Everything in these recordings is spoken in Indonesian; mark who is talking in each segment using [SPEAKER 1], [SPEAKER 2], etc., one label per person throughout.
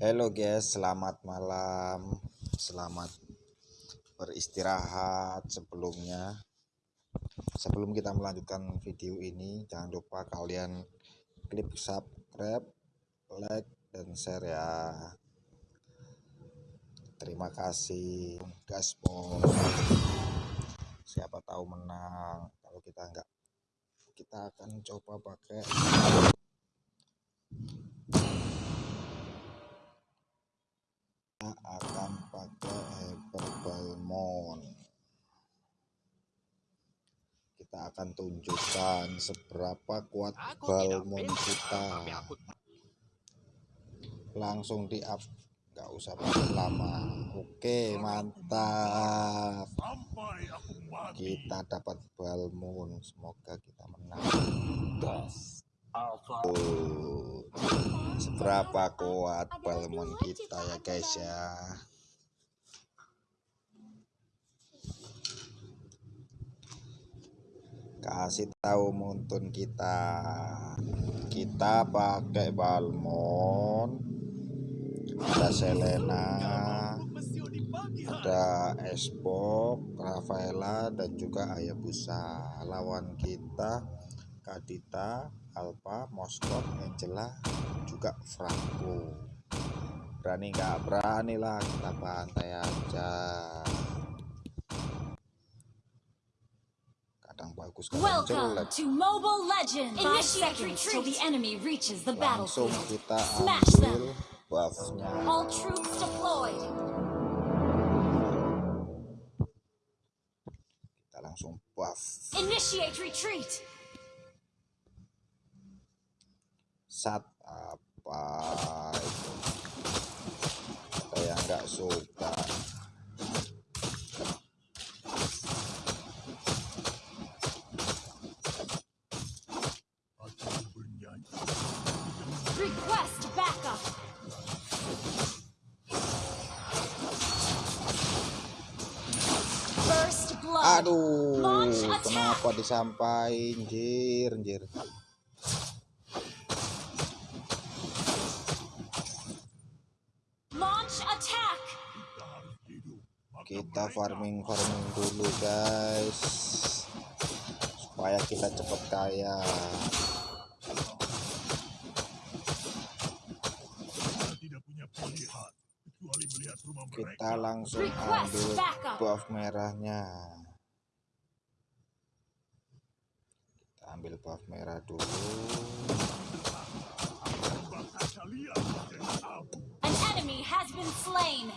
[SPEAKER 1] Halo guys, selamat malam. Selamat beristirahat sebelumnya. Sebelum kita melanjutkan video ini, jangan lupa kalian klik subscribe, like, dan share ya. Terima kasih, gaspol. Siapa tahu menang. Kalau kita enggak, kita akan coba pakai akan pakai hyperbalmon kita akan tunjukkan seberapa kuat balmon kita langsung di up nggak usah pakai lama. Oke mantap. Kita dapat balmon semoga kita menang. Oh, seberapa kuat balmon kita ya guys ya. Kasih tahu montun kita. Kita pakai balmon. Ada Selena, ada Esbok, Rafaela dan juga Ayabusa. Lawan kita Kadita, Alpha, Moskov, Angela, juga Franco. Berani nggak berani lah kita pantai aja. Kadang bagus kadang jelek.
[SPEAKER 2] To Mobile Legends. Initiate retreat the enemy reaches the battlefield. Smash them.
[SPEAKER 1] buffnya.
[SPEAKER 2] All troops deployed.
[SPEAKER 1] Kita langsung buff.
[SPEAKER 2] Initiate retreat.
[SPEAKER 1] Sat apa itu? Nggak suka. Aduh, kenapa disampaikan, jir, jir. Kita farming farming dulu guys, supaya kita cepet kaya. Kita langsung ambil buff merahnya. Kita ambil buff merah dulu.
[SPEAKER 2] An enemy has been slain.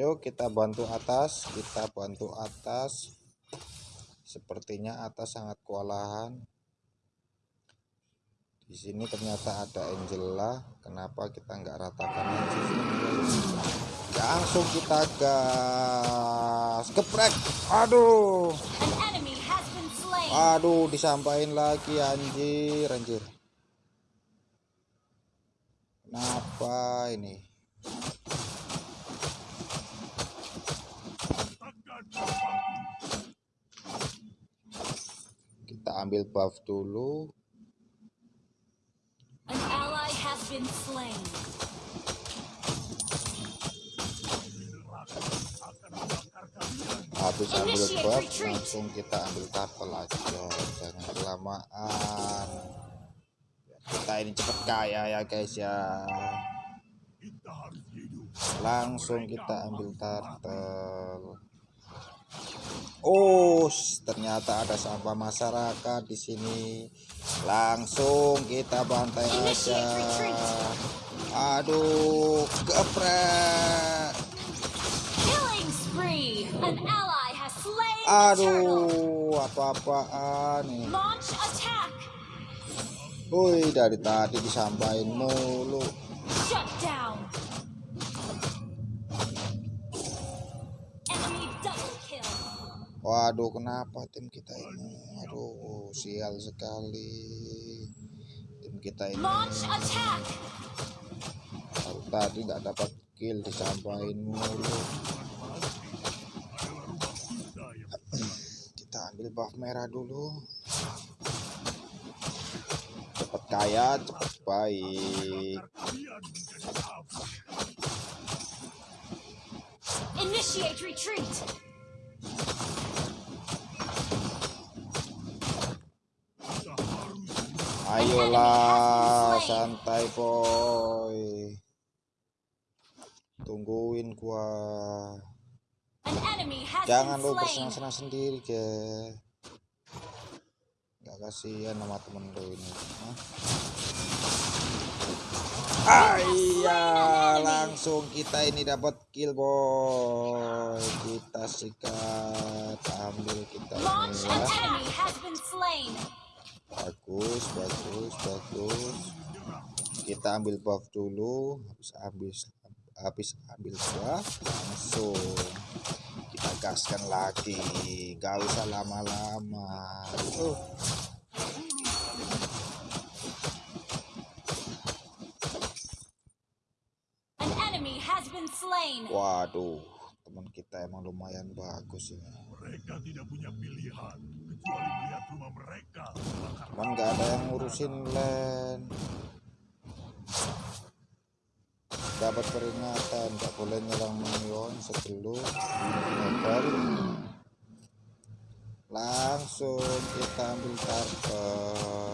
[SPEAKER 1] Ayo kita bantu atas, kita bantu atas. Sepertinya atas sangat kewalahan. Di sini ternyata ada Angela. Kenapa kita nggak ratakan aja sih? Langsung kita gas, geprek. Aduh, aduh, disampaikan lagi anjir, anjir. Kenapa ini? Ambil buff dulu.
[SPEAKER 2] An ally has been slain.
[SPEAKER 1] habis ambil buff langsung kita ambil turtle aja jangan kelamaan kita ini cepet kaya ya guys ya langsung kita ambil turtle oh ternyata ada sampah masyarakat di sini langsung kita bantai aja aduh geprek. Aduh, apa-apaan nih? Woi, dari tadi disampaikan mulu. Waduh, kenapa tim kita ini? Aduh, sial sekali. Tim kita ini. Baru tadi nggak dapat kill disampaikan mulu kita ambil buff merah dulu cepet kaya cepet baik
[SPEAKER 2] Initiate retreat.
[SPEAKER 1] Ayolah santai boy. Tungguin gua. Jangan lu bersenang-senang sendiri ke nggak kasihan sama temen lu ini. Hah? Ah iya langsung kita ini dapat kill boy. Kita sikat ambil kita ini ya bagus bagus bagus. Kita ambil buff dulu habis habis habis ambil buff langsung kita gaskan lagi. Gak usah lama-lama. Uh.
[SPEAKER 2] Slain.
[SPEAKER 1] waduh teman kita emang lumayan bagus ini
[SPEAKER 3] Mereka tidak punya pilihan
[SPEAKER 1] cuman gak ada yang ngurusin land. Dapat peringatan gak boleh nyerang minion sebelum level langsung kita ambil karpet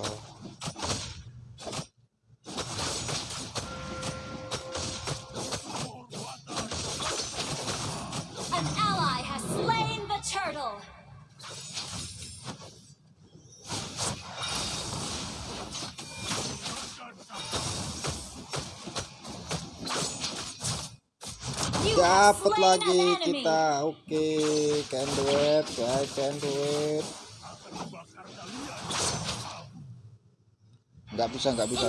[SPEAKER 1] dapat lagi kita. oke can do it guys can do it. Nggak bisa nggak bisa.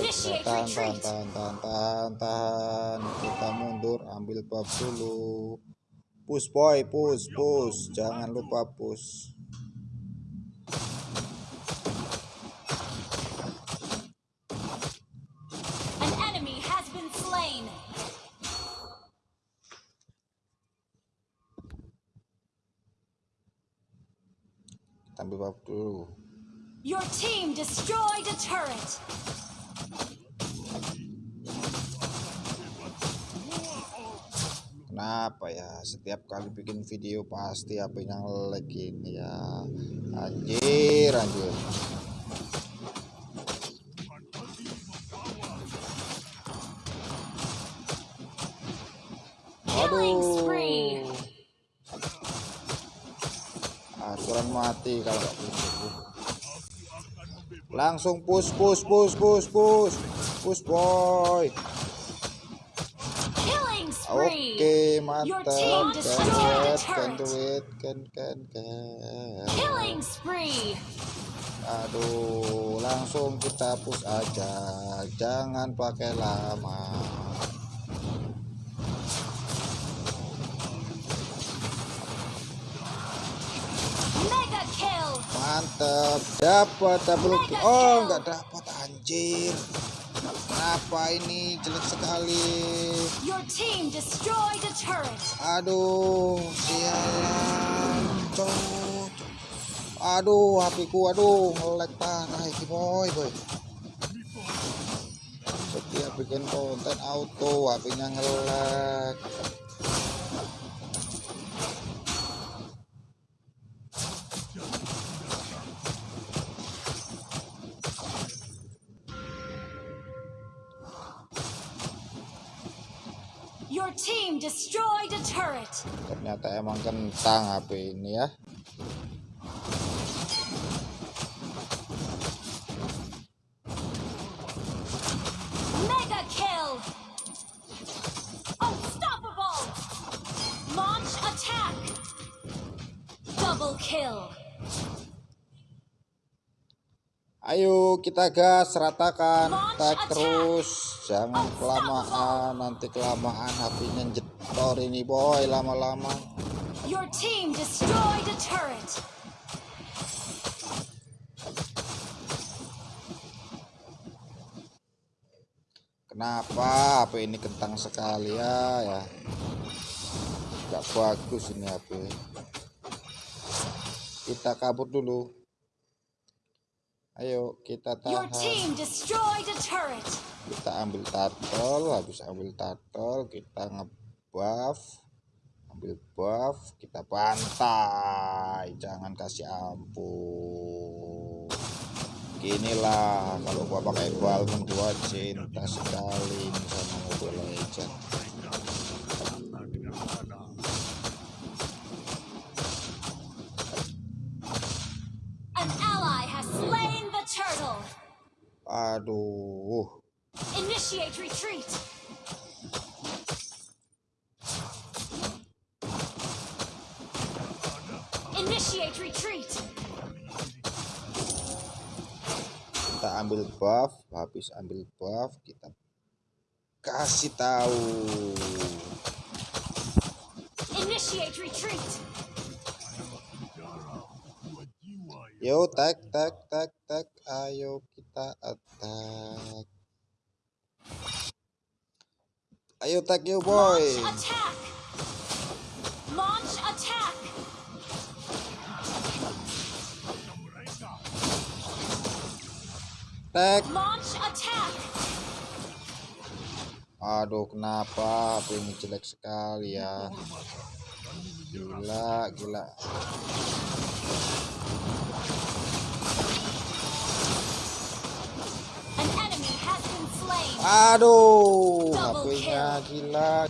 [SPEAKER 1] Tahan tahan tahan tahan tahan tahan. Kita mundur ambil bab dulu. Push boy push push. Jangan lupa push
[SPEAKER 2] An enemy has been slain.
[SPEAKER 1] kita ambil bab dulu
[SPEAKER 2] Your team destroyed a turret.
[SPEAKER 1] Kenapa ya? Setiap kali bikin video pasti HP-nya nge-lag ini ya? Anjir anjir mati kalau nggak push Langsung push push push push push Push boy Oke
[SPEAKER 2] spree.
[SPEAKER 1] mantap Can do it Can do it Can can can. Aduh, langsung kita push aja. Jangan pakai lama. Mantep, dapat double kill. Oh, nggak dapat anjir. Kenapa ini jelek sekali? Aduh, sialan. Cot. Aduh, HP-ku aduh ngelag parah iki boy, boy. Setiap bikin konten auto, HP-nya ngelag.
[SPEAKER 2] Your team destroyed a turret.
[SPEAKER 1] Ternyata emang kentang HP ini ya. Ayo kita gas ratakan tag terus. Jangan kelamaan nanti kelamaan HP-nya jetor ini boy lama-lama.
[SPEAKER 2] Your team destroyed a turret.
[SPEAKER 1] kenapa HP ini kentang sekali? Ya ya. Nggak bagus ini HP. Kita kabur dulu ayo kita tahan. kita ambil turtle habis ambil turtle kita ngebuff. Ambil buff kita bantai. Jangan kasih ampun. Ginilah kalau gua pakai balmon gua cinta sekali. Sama Mobile Legend aduh
[SPEAKER 2] Initiate retreat. Initiate retreat.
[SPEAKER 1] kita ambil buff habis ambil buff kita kasih tahu
[SPEAKER 2] Initiate retreat.
[SPEAKER 1] Yo tag tag tag tag ayo kita attack. Ayo tag yo boy.
[SPEAKER 2] Launch attack. Launch attack.
[SPEAKER 1] tag
[SPEAKER 2] Launch attack.
[SPEAKER 1] aduh kenapa? HP ini jelek sekali ya? Gila gila aduh HP-nya gila.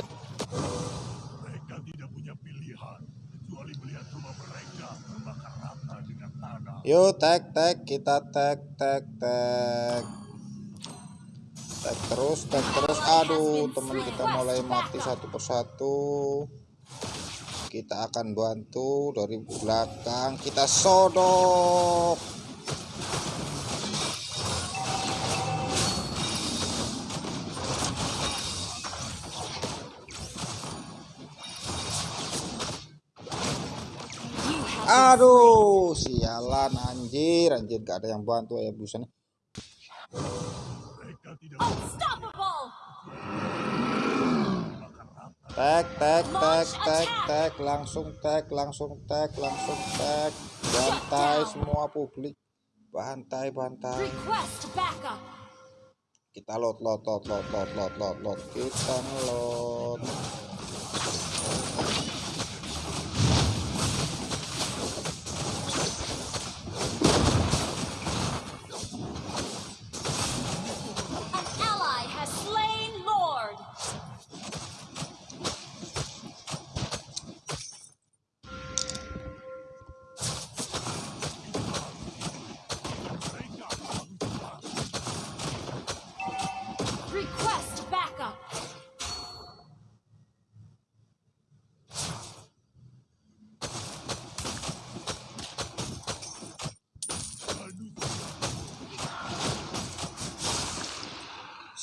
[SPEAKER 3] Mereka tidak punya pilihan kecuali melihat rumah mereka terbakar rata dengan tanah.
[SPEAKER 1] Yo tag tag kita tag tag tag tag terus tag terus. Aduh teman kita mulai mati satu persatu. Kita akan bantu dari belakang. Kita sodok aduh sialan anjir. Anjir gak ada yang bantu ya busan tag tag tag tag tag langsung tag langsung tag langsung tag bantai semua publik. Bantai bantai. Kita load load load load load load load load kita load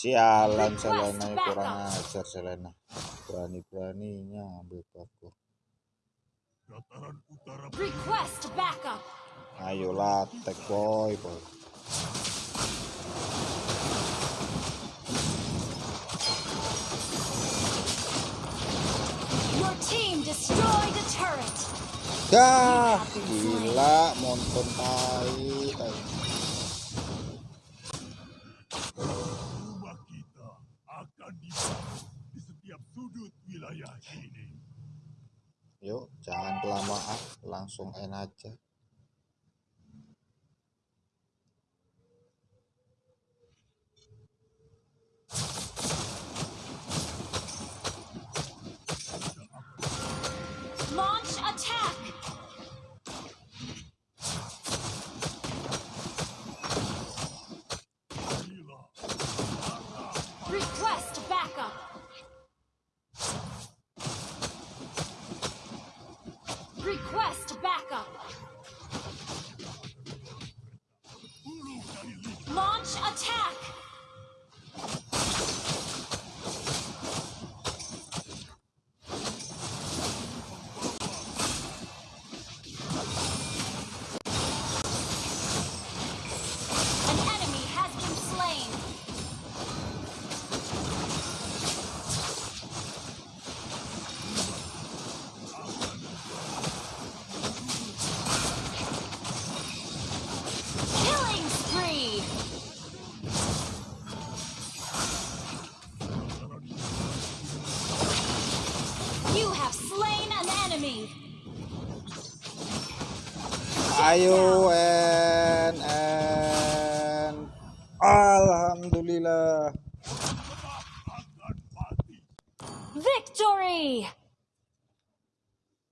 [SPEAKER 1] sialan Selena ya, kurang ajar Selena berani beraninya ambil
[SPEAKER 2] Request backup.
[SPEAKER 1] ayolah tag boy boy
[SPEAKER 2] Your team destroyed a turret.
[SPEAKER 1] dah gila monton tai tai.
[SPEAKER 3] rumah kita akan dibangun di setiap sudut wilayah ini.
[SPEAKER 1] yuk jangan kelamaan langsung end aja
[SPEAKER 2] Request backup. Launch attack.
[SPEAKER 1] Ayo